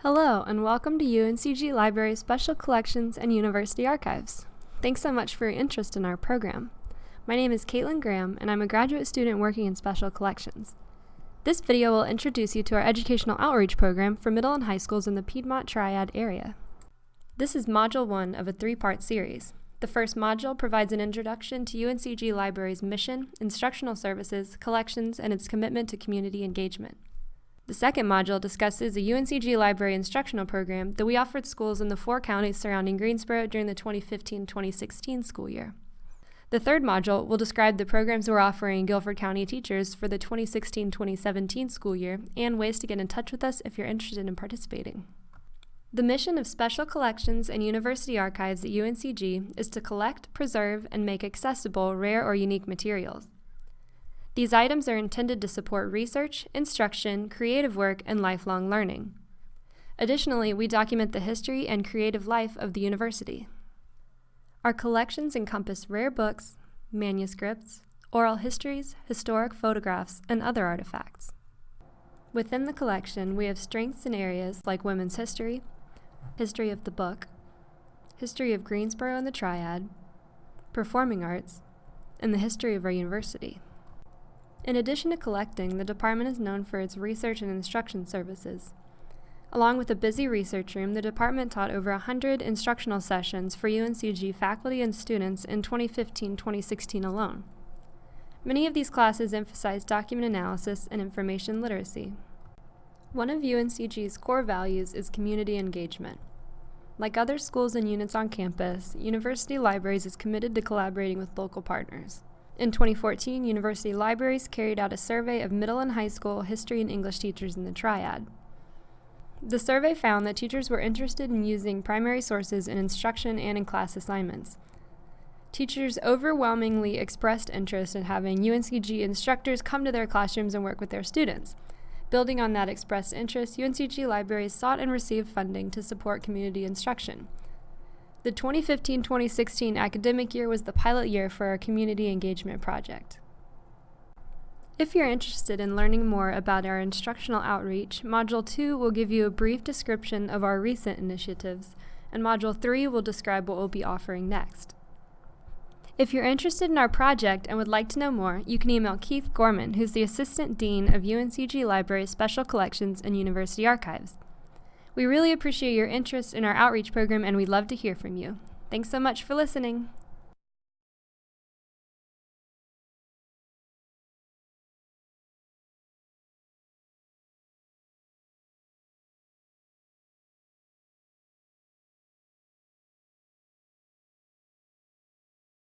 Hello, and welcome to UNCG Library Special Collections and University Archives. Thanks so much for your interest in our program. My name is Caitlin Graham, and I'm a graduate student working in special collections. This video will introduce you to our educational outreach program for middle and high schools in the Piedmont Triad area. This is Module 1 of a three-part series. The first module provides an introduction to UNCG Library's mission, instructional services, collections, and its commitment to community engagement. The second module discusses a UNCG library instructional program that we offered schools in the four counties surrounding Greensboro during the 2015-2016 school year. The third module will describe the programs we're offering Guilford County teachers for the 2016-2017 school year and ways to get in touch with us if you're interested in participating. The mission of Special Collections and University Archives at UNCG is to collect, preserve, and make accessible rare or unique materials. These items are intended to support research, instruction, creative work, and lifelong learning. Additionally, we document the history and creative life of the university. Our collections encompass rare books, manuscripts, oral histories, historic photographs, and other artifacts. Within the collection, we have strengths in areas like women's history, history of the book, history of Greensboro and the Triad, performing arts, and the history of our university. In addition to collecting, the department is known for its research and instruction services. Along with a busy research room, the department taught over 100 instructional sessions for UNCG faculty and students in 2015-2016 alone. Many of these classes emphasize document analysis and information literacy. One of UNCG's core values is community engagement. Like other schools and units on campus, University Libraries is committed to collaborating with local partners. In 2014, university libraries carried out a survey of middle and high school history and English teachers in the Triad. The survey found that teachers were interested in using primary sources in instruction and in class assignments. Teachers overwhelmingly expressed interest in having UNCG instructors come to their classrooms and work with their students. Building on that expressed interest, UNCG libraries sought and received funding to support community instruction. The 2015-2016 academic year was the pilot year for our community engagement project. If you're interested in learning more about our instructional outreach, Module 2 will give you a brief description of our recent initiatives, and Module 3 will describe what we'll be offering next. If you're interested in our project and would like to know more, you can email Keith Gorman, who's the Assistant Dean of UNCG Libraries Special Collections and University Archives. We really appreciate your interest in our outreach program and we'd love to hear from you. Thanks so much for listening.